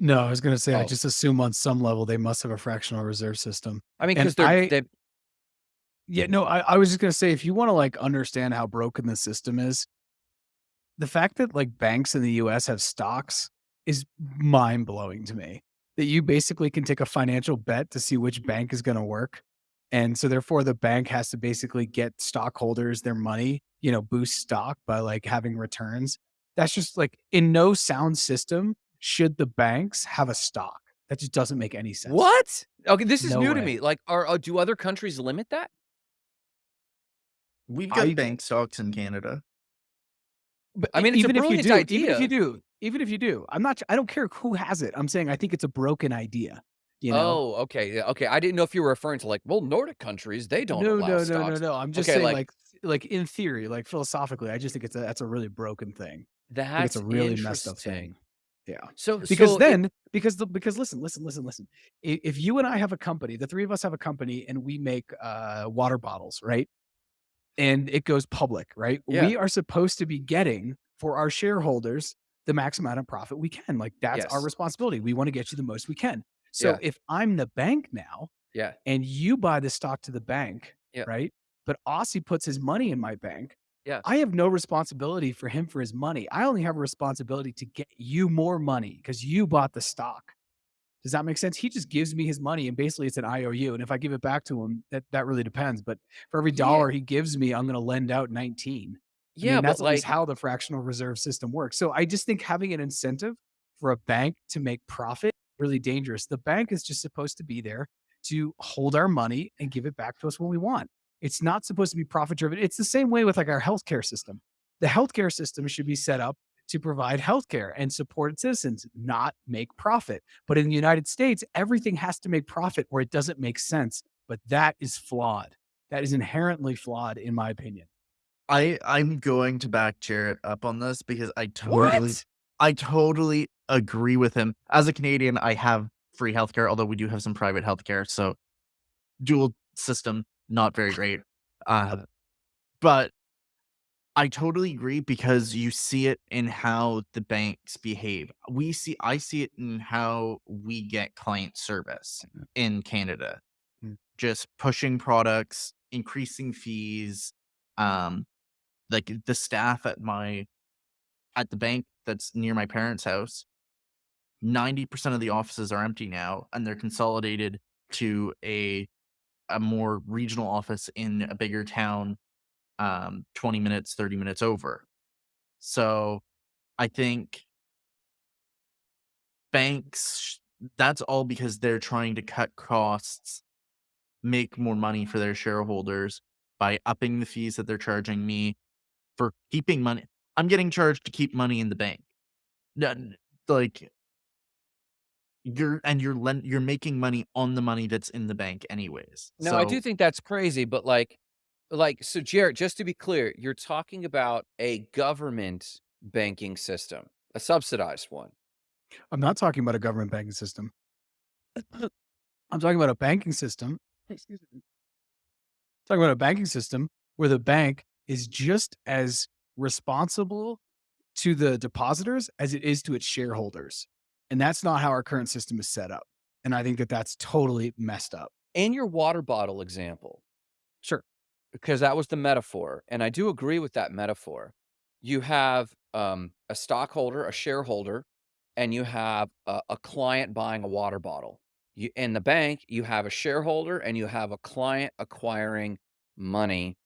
No, I was gonna say, I
Oh.
just assume on some level they must have a fractional reserve system,
I mean,
and
'cause they're
I
they
Yeah, no, I I was just gonna say, if you wanna, like, understand how broken the system is the fact that, like, banks in the US have stocks is mind blowing to me, that you basically can take a financial bet to see which bank is gonna work, and so therefore the bank has to basically get stockholders their money, you know, boost stock by, like, having returns. That's just, like in no sound system should the banks have a stock. That just doesn't make any sense.
What? Okay, this is
No
new to me, like, are uh, do other countries limit that?
We've got
I
bank stocks in Canada.
But
I mean, it's a
even if you
brilliant
do even if you do even if you do, I'm not I don't care who has it, I'm saying I think it's a broken idea, you know?
Oh, okay, okay, I didn't know if you were referring to, like, "Well, Nordic countries, they don't
No,
allow
no, no, no, no, I'm just
Okay,
saying,
like
like like, in theory, like, philosophically, I just think it's a that's a really broken thing. I think it's
That's
a really messed up thing. Yeah.
So
Because
so it
then because the because listen, listen, listen, listen. If you and I have a company, the 3 of us have a company and we make, uh, water bottles, right? And it goes public, right?
Yeah.
We are supposed to be getting, for our shareholders, the max amount of profit we can, like, that's our responsibility, we wanna get you the most we can. So,
Yeah.
if I'm the bank now,
Yeah.
and you buy the stock to the bank,
Yeah.
right? But Aussie puts his money in my bank,
Yeah.
I have no responsibility for him for his money, I only have a responsibility to get you more money because you bought the stock. Does that make sense? He just gives me his money and basically it's an IOU, and if I give it back to him, that that really depends, but for every
Yeah.
dollar he gives me, I'm gonna lend out 19. I
Yeah,
mean, that's at
like
how the fractional reserve system works. So, I just think having an incentive for a bank to make profit, really dangerous. The bank is just supposed to be there to hold our money and give it back to us when we want. It's not supposed to be profit driven. It's the same way with, like, our healthcare system. The healthcare system should be set up to provide healthcare and support citizens, not make profit. But in the United States, everything has to make profit or it doesn't make sense, but that is flawed. That is inherently flawed in my opinion.
I I'm going to back Jarrett up on this because I totally
What?
I totally agree with him. As a Canadian, I have free healthcare, although we do have some private healthcare, so dual system, not very great. Uh, but I totally agree because you see it in how the banks behave. We see I see it in how we get client service in Canada.
Mm.
Just pushing products, increasing fees, um, like the staff at my at the bank that's near my parents' house, 90% of the offices are empty now and they're consolidated to a a more regional office in a bigger town um 20 minutes, 30 minutes over. So, I think banks that's all because they're trying to cut costs, make more money for their shareholders by upping the fees that they're charging me for keeping money. I'm getting charged to keep money in the bank. N like you're and you're len you're making money on the money that's in the bank anyways.
No, I do think that's crazy, but like like so Jared, just to be clear, you're talking about a government banking system, a subsidized one.
I'm not talking about a government banking system. I'm talking about a banking system. Excuse me. Talking about a banking system where the bank is just as responsible to the depositors as it is to its shareholders. And that's not how our current system is set up. And I think that that's totally messed up.
In your water bottle example,
Sure.
because that was the metaphor, and I do agree with that metaphor. You have um, a stockholder, a shareholder, and you have a, a client buying a water bottle. You, in the bank, you have a shareholder and you have a client acquiring money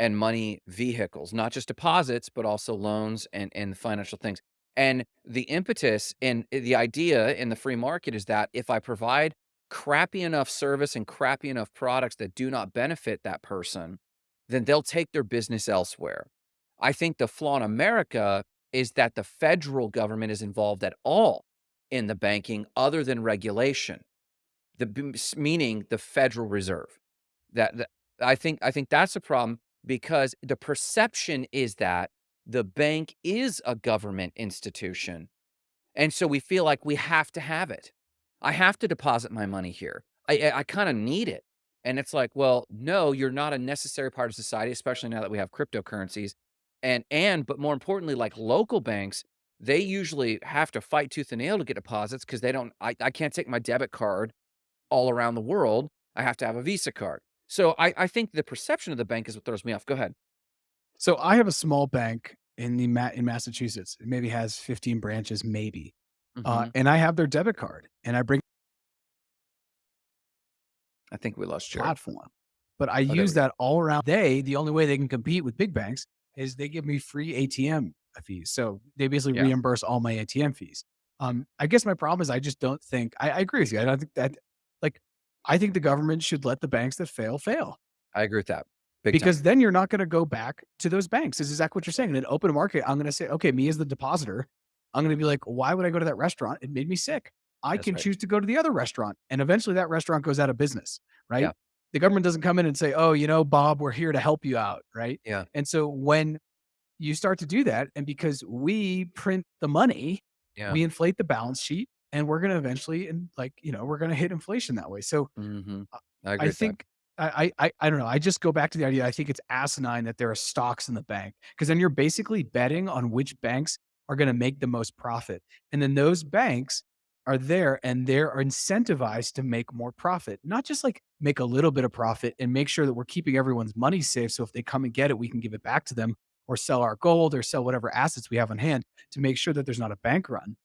and money vehicles, not just deposits, but also loans and, and financial things. And the impetus and eh, the idea in the free market is that if I provide crappy enough service and crappy enough products that do not benefit that person, then they'll take their business elsewhere. I think the flaw in America is that the federal government is involved at all in the banking other than regulation, the meaning the Federal Reserve. That, that I think I think that's a problem because the perception is that the bank is a government institution and so we feel like we have to have it. I have to deposit my money here. I I, kind of need it. And it's like, well, no, you're not a necessary part of society, especially now that we have cryptocurrencies. And and but more importantly, like local banks, they usually have to fight tooth and nail to get deposits because they don't I, I can't take my debit card all around the world. I have to have a Visa card. So I, I think the perception of the bank is what throws me off. Go ahead.
So I have a small bank in the Ma- in Massachusetts. It maybe has 15 branches, maybe. Uh,
Mhm.
and I have their debit card and I bring
I think we lost Jared.
platform. But I
Oh,
use that all around. They, the only way they can compete with big banks is they give me free ATM fees. So they basically
Yeah.
reimburse all my ATM fees. Um, I guess my problem is I just don't think I, I agree with you. I don't think that like I think the government should let the banks that fail fail
I agree with that. Big time.
because then you're not going to go back to those banks. This is exactly what you're saying. In an open market, I'm going to say, okay, me as the depositor, I'm going to be like, why would I go to that restaurant? It made me sick. I
That's
can
right.
choose to go to the other restaurant, and eventually that restaurant goes out of business, right?
Yeah.
The government doesn't come in and say, oh, you know, Bob, we're here to help you out, right?
Yeah.
And so when you start to do that, and because we print the money,
Yeah.
we inflate the balance sheet, and we're going to eventually, and like, you know, we're going to hit inflation that way. So
Mhm.
uh,
I agree
I think I, I I I don't know. I just go back to the idea. I think it's asinine that there are stocks in the bank because then you're basically betting on which banks are going to make the most profit, and then those banks are there and they're incentivized to make more profit, not just like make a little bit of profit and make sure that we're keeping everyone's money safe. So if they come and get it, we can give it back to them or sell our gold or sell whatever assets we have on hand to make sure that there's not a bank run.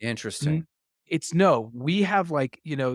Interesting.
It's no, we have like, you know,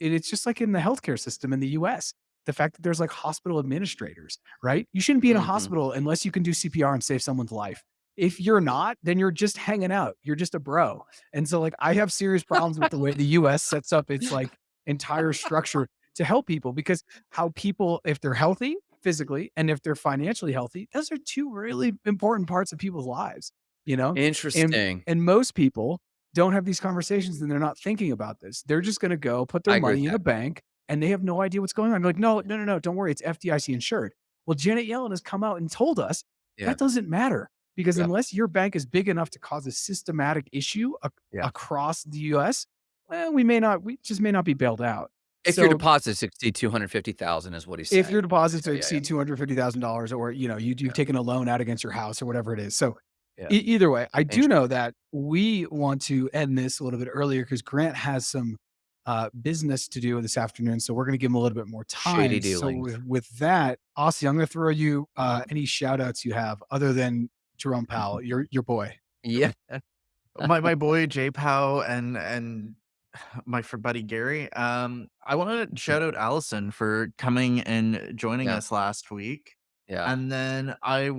it, it's just like in the healthcare system in the US. The fact that there's like hospital administrators, right? You shouldn't be in a
Mhm.
hospital unless you can do CPR and save someone's life. If you're not, then you're just hanging out. You're just a bro. And so like I have serious problems with the way the US sets up its like entire structure to help people because how people if they're healthy physically and if they're financially healthy, those are two really important parts of people's lives, you know?
Interesting.
And most people don't have these conversations and they're not thinking about this. They're just going to go put their
with
money in a bank and they have no idea what's going on. They're like, no, no, no, no, don't worry. It's FDIC insured. Well, Janet Yellen has come out and told us
Yeah.
that doesn't matter because
Yeah.
unless your bank is big enough to cause a systematic issue ac-
Yeah.
across the US, well, we may not, we just may not be bailed out.
If your
So
deposits exceed 250,000 is what he's
if your deposits exceed $250,000 or, you know, you you've taken a loan out against your house or whatever it is. So
Yeah.
e either way, I do know that we want to end this a little bit earlier because Grant has some, uh, business to do this afternoon, so we're gonna give him a little bit more
Shady
time. So with with that, Aussie, I'm gonna throw you, uh, any shout outs you have other than Jerome Powell, your your boy.
Yeah.
my my boy Jay Powell and and my fr buddy Gary. Um, I wanna shout out Allison for coming and joining
Yeah.
us last week.
Yeah.
And then I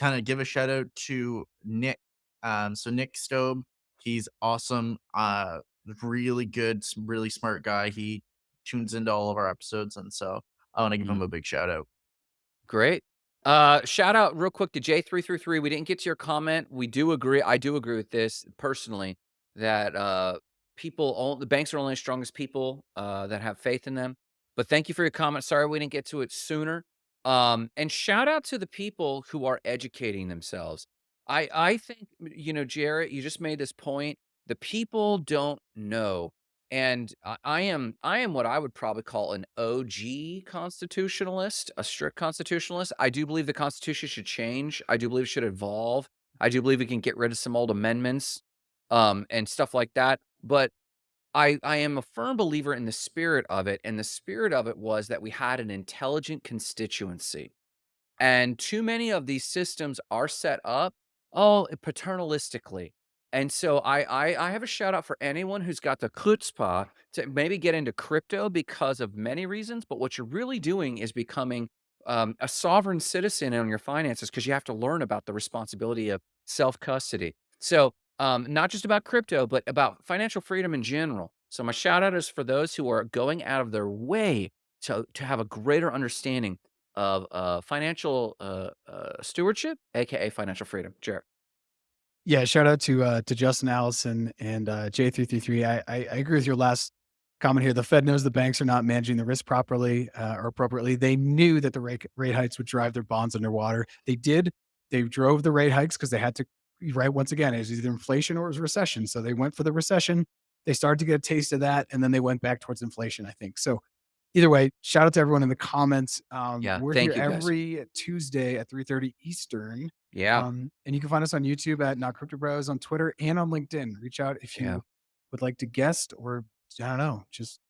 wanna kinda give a shout out to Nick. Um, so Nick Stobe, he's awesome, uh, really good, really smart guy. He tunes into all of our episodes, and so I wanna give
Mhm.
him a big shout out.
Great. Uh, shout out real quick to J333. We didn't get to your comment. We do agree. I do agree with this personally that uh, people, all, the banks are only as strong as people uh, that have faith in them. But thank you for your comment. Sorry we didn't get to it sooner. Um, and shout out to the people who are educating themselves. I I think you know, Jarrett, you just made this point. The people don't know and I I am I am what I would probably call an OG constitutionalist, a strict constitutionalist. I do believe the Constitution should change. I do believe it should evolve. I do believe we can get rid of some old amendments, um, and stuff like that. But I I am a firm believer in the spirit of it, and the spirit of it was that we had an intelligent constituency. And too many of these systems are set up, oh, paternalistically. And so I I I have a shout out for anyone who's got the chutzpah to maybe get into crypto because of many reasons, but what you're really doing is becoming um, a sovereign citizen on your finances because you have to learn about the responsibility of self-custody. So, um, not just about crypto, but about financial freedom in general. So my shout out is for those who are going out of their way to to have a greater understanding of, uh, financial, uh, uh, stewardship, AKA financial freedom. Jarrett.
Yeah, shout out to uh to Justin Allison and uh J333. I, I I agree with your last comment here. The Fed knows the banks are not managing the risk properly uh, or appropriately. They knew that the rate rate hikes would drive their bonds underwater. They did. They drove the rate hikes because they had to right once again, it was either inflation or it was recession. So they went for the recession. They started to get a taste of that, and then they went back towards inflation, I think. So either way, shout out to everyone in the comments. Um,
Yeah,
we're here
you, guys.
every Tuesday at 3:30 Eastern.
Yeah,
Um, and you can find us on YouTube at Not Crypto Bros, on Twitter and on LinkedIn. Reach out if
yeah.
you would like to guest or I don't know, just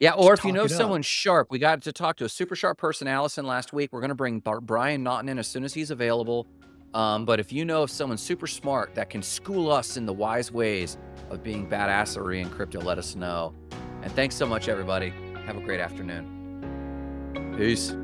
Yeah, or
just
if you know
it up.
someone sharp, we got to talk to a super sharp person, Allison, last week. We're gonna bring Bar Brian Naughton in as soon as he's available. Um, but if you know of someone super smart that can school us in the wise ways of being badassery in crypto, let us know. And thanks so much, everybody. Have a great afternoon. Peace.